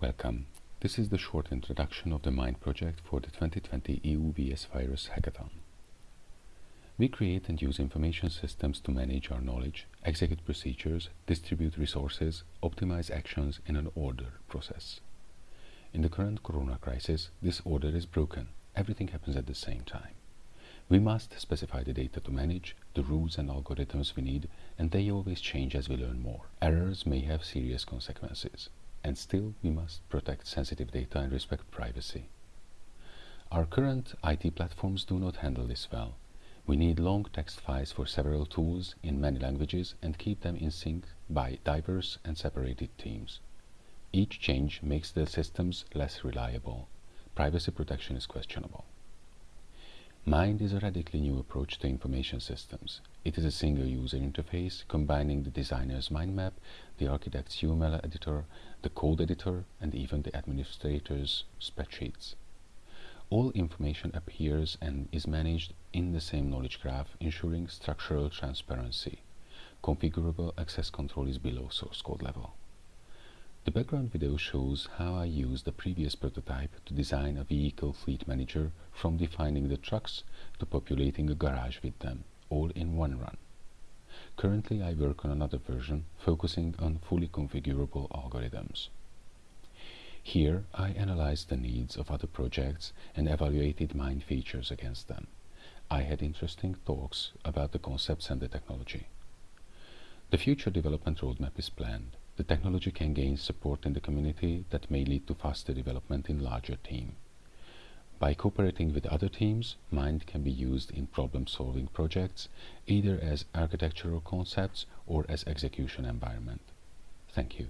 Welcome. This is the short introduction of the MIND project for the 2020 EU VS Virus Hackathon. We create and use information systems to manage our knowledge, execute procedures, distribute resources, optimize actions in an order process. In the current corona crisis, this order is broken. Everything happens at the same time. We must specify the data to manage, the rules and algorithms we need, and they always change as we learn more. Errors may have serious consequences and still we must protect sensitive data and respect privacy. Our current IT platforms do not handle this well. We need long text files for several tools in many languages and keep them in sync by diverse and separated teams. Each change makes the systems less reliable. Privacy protection is questionable. Mind is a radically new approach to information systems. It is a single user interface combining the designer's mind map, the architect's UML editor, the code editor, and even the administrator's spreadsheets. All information appears and is managed in the same knowledge graph, ensuring structural transparency. Configurable access control is below source code level. The background video shows how I used the previous prototype to design a vehicle fleet manager from defining the trucks to populating a garage with them, all in one run. Currently I work on another version focusing on fully configurable algorithms. Here I analyzed the needs of other projects and evaluated mine features against them. I had interesting talks about the concepts and the technology. The future development roadmap is planned the technology can gain support in the community that may lead to faster development in larger team. By cooperating with other teams, Mind can be used in problem-solving projects, either as architectural concepts or as execution environment. Thank you.